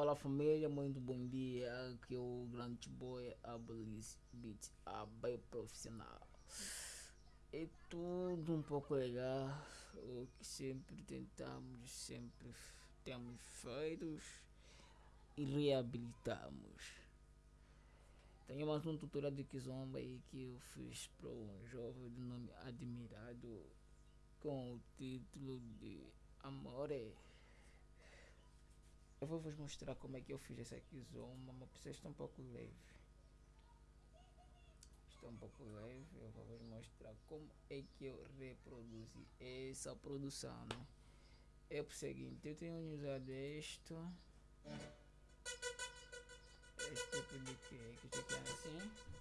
Olá família, muito bom dia. Aqui é o grande boy Abolis Beat, a bem profissional. É tudo um pouco legal, o que sempre tentamos, sempre temos feito e reabilitamos. Tenho mais um tutorial de Kizomba aí que eu fiz para um jovem de nome admirado com o título de Amore. Eu vou vos mostrar como é que eu fiz essa Kizomba, mas precisa estar um pouco leve. Está um pouco leve, eu vou vos mostrar como é que eu reproduzi essa produção, né? É o seguinte, eu tenho usado isto esse tipo de que, que fica assim.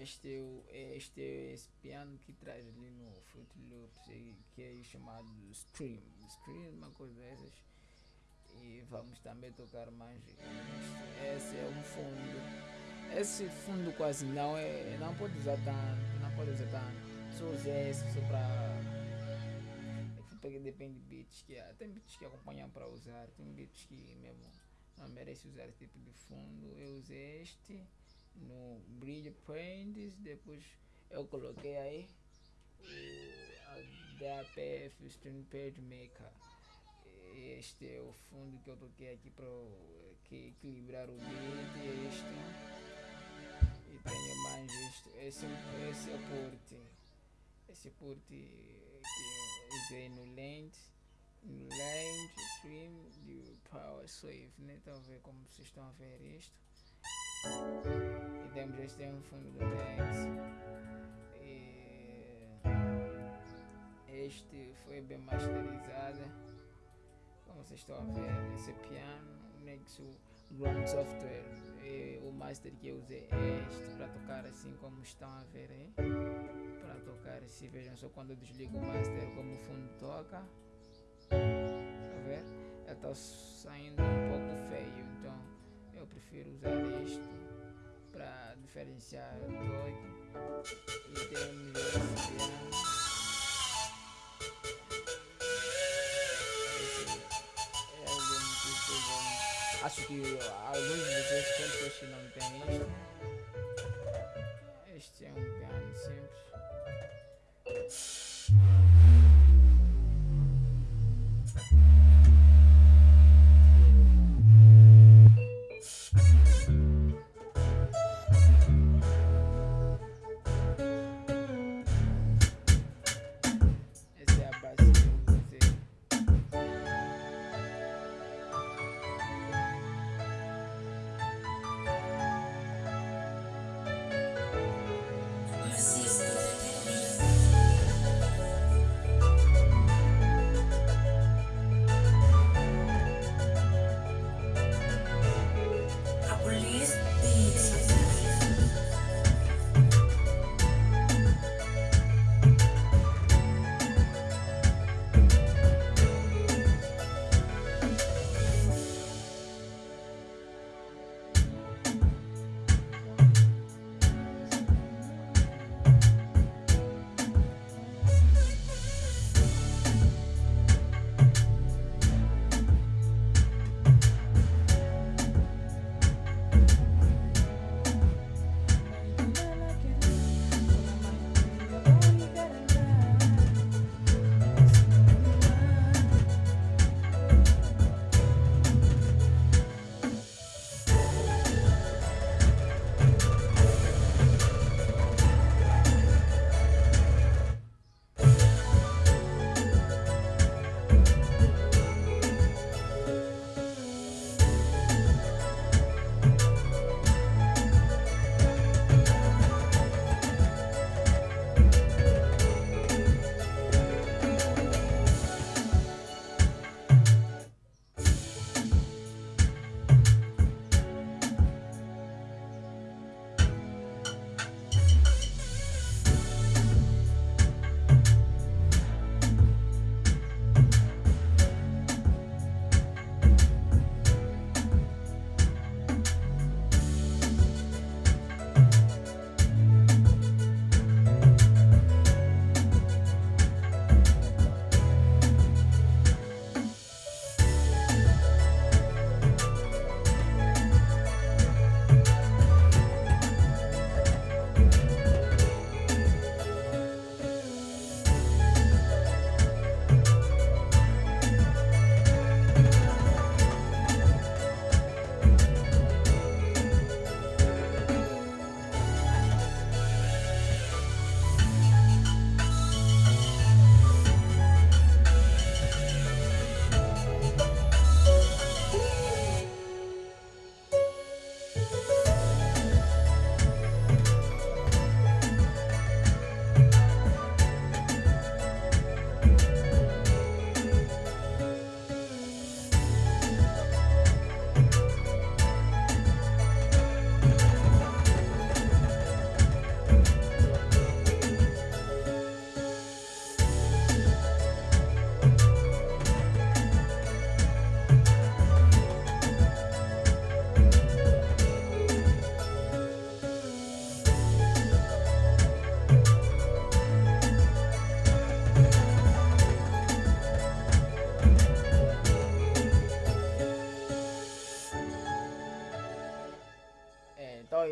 Este é, este é esse piano que traz ali no Fruit Loops, que é chamado. Scream, é uma coisa dessas. E vamos também tocar mais. Esse é um fundo. Esse fundo quase não é. Não pode usar tanto, não pode usar tanto. Só usar esse só para porque depende de beats que há. Tem beats que acompanham para usar, tem beats que mesmo não merece usar esse tipo de fundo. Eu usei este no Bridge Paints, depois eu coloquei aí o DAPF Stream Page Maker. Este é o fundo que eu toquei aqui para equilibrar o beat. Este e tenho mais este. Esse, esse é o porte. Esse porte que usei no lens, no stream de power save, né? Estão a ver como vocês estão a ver isto. E temos este um fundo do lens. E este foi bem masterizado. Como vocês estão a ver, esse piano, Nexo Ground Software. E o master que eu usei é este para tocar assim como estão a ver aí para tocar se vejam só quando eu desligo o master como o fundo toca a ver está saindo um pouco feio então eu prefiro usar isto para diferenciar doido e temos esse piano acho que alguns de vocês que não tem isto este é um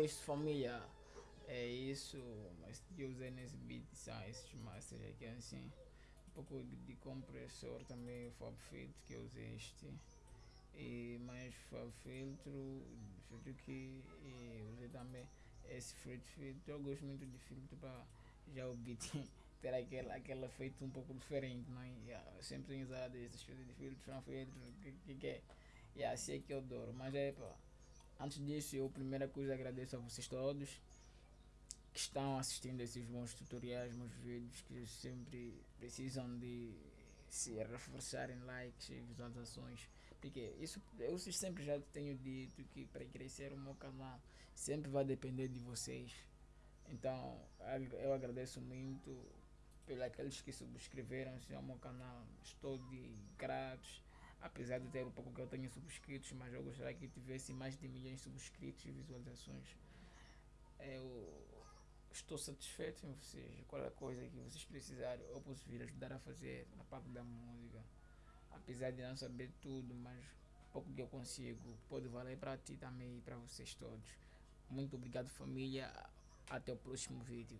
isso família. É isso, mas usei nesse beat são esses masters aqui assim. Um pouco de, compressor também, Fab Filtro que eu usei este. E mais Fab Filtro, filtro que e usei também esse Fruit Filtro. Eu gosto muito de filtro para já o beat ter aquele, aquele efeito um pouco diferente, não é? Yeah, sempre usado esses filtros de filtro, são filtro, que, que, que é. Yeah, assim é que eu adoro. Mas é pá. Antes disso, eu primeira coisa agradeço a vocês todos que estão assistindo esses bons tutoriais, meus vídeos, que sempre precisam de se reforçarem likes e visualizações. Porque isso eu sempre já tenho dito que para crescer o meu canal sempre vai depender de vocês. Então eu agradeço muito pelos aqueles que subscreveram-se ao meu canal. Estou de gratos, apesar de ter um pouco que eu tenho subscritos, mas eu gostaria que tivesse mais de milhões de subscritos e visualizações. Eu estou satisfeito em vocês. Qualquer coisa que vocês precisarem, eu posso vir ajudar a fazer na parte da música. Apesar de não saber tudo, mas pouco que eu consigo pode valer para ti também e para vocês todos. Muito obrigado família. Até o próximo vídeo.